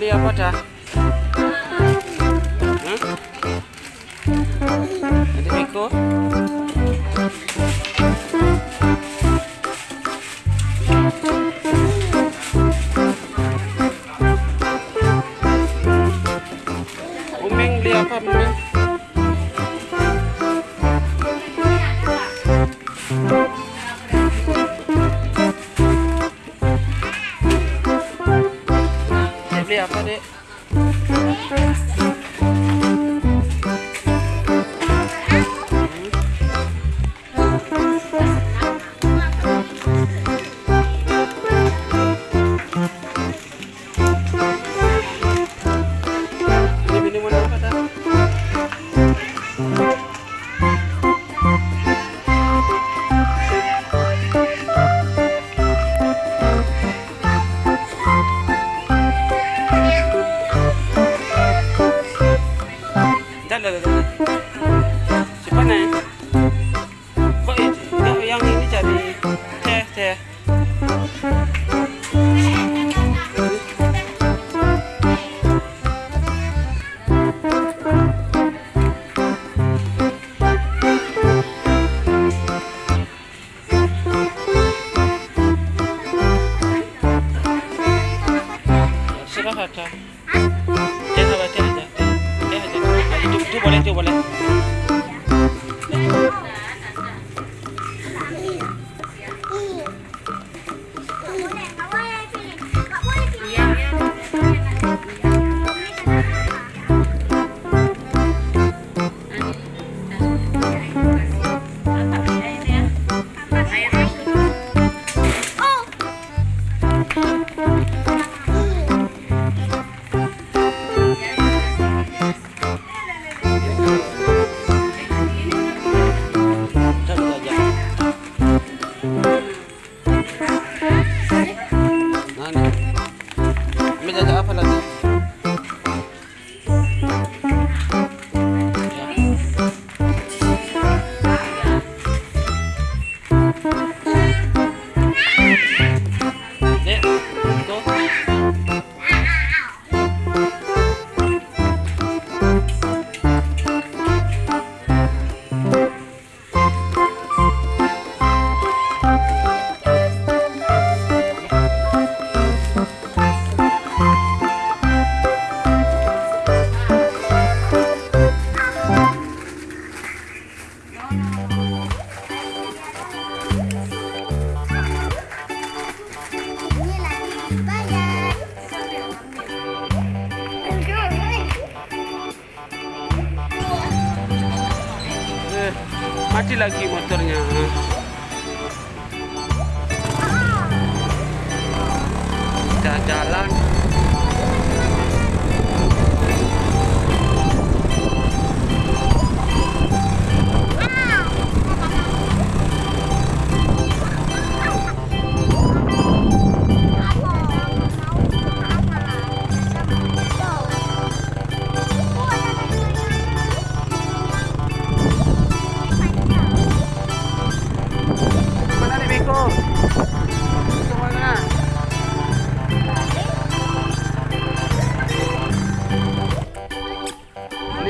beli apa dah? Hmm? Nanti Miko. Umeng beli apa Umeng? tu boleto. sebenarnya. Kita jalan.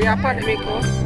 dari apa nih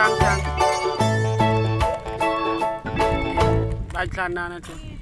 짠짠 맛이 안 나네 좀.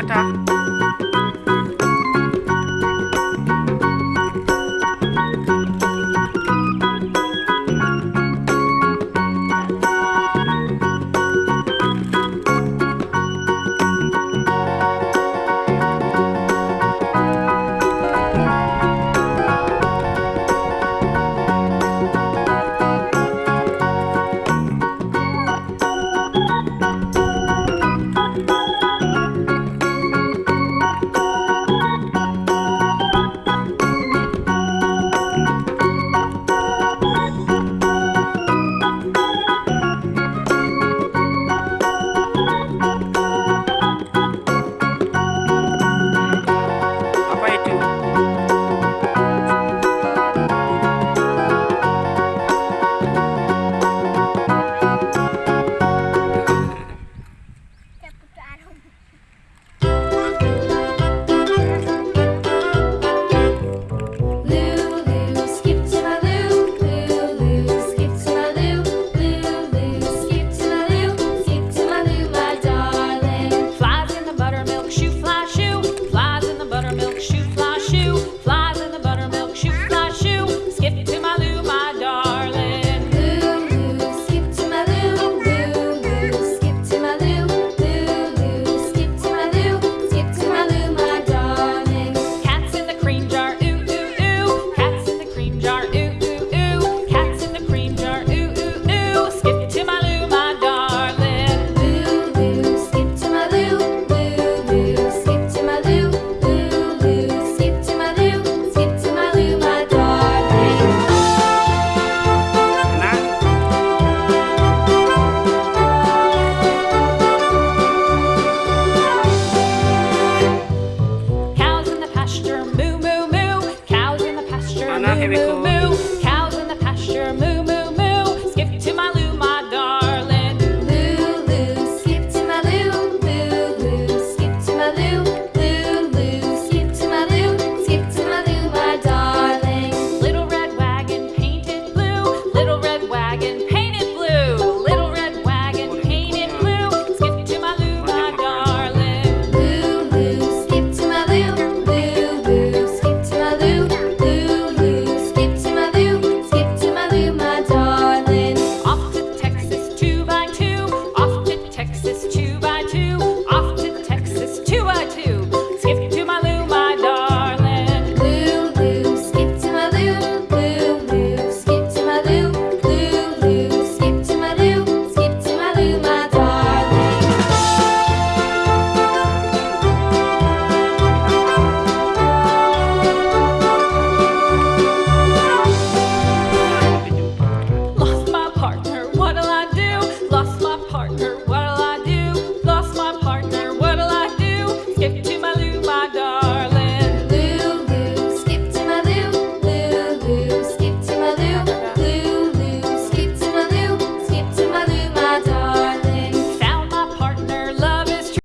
Nyata.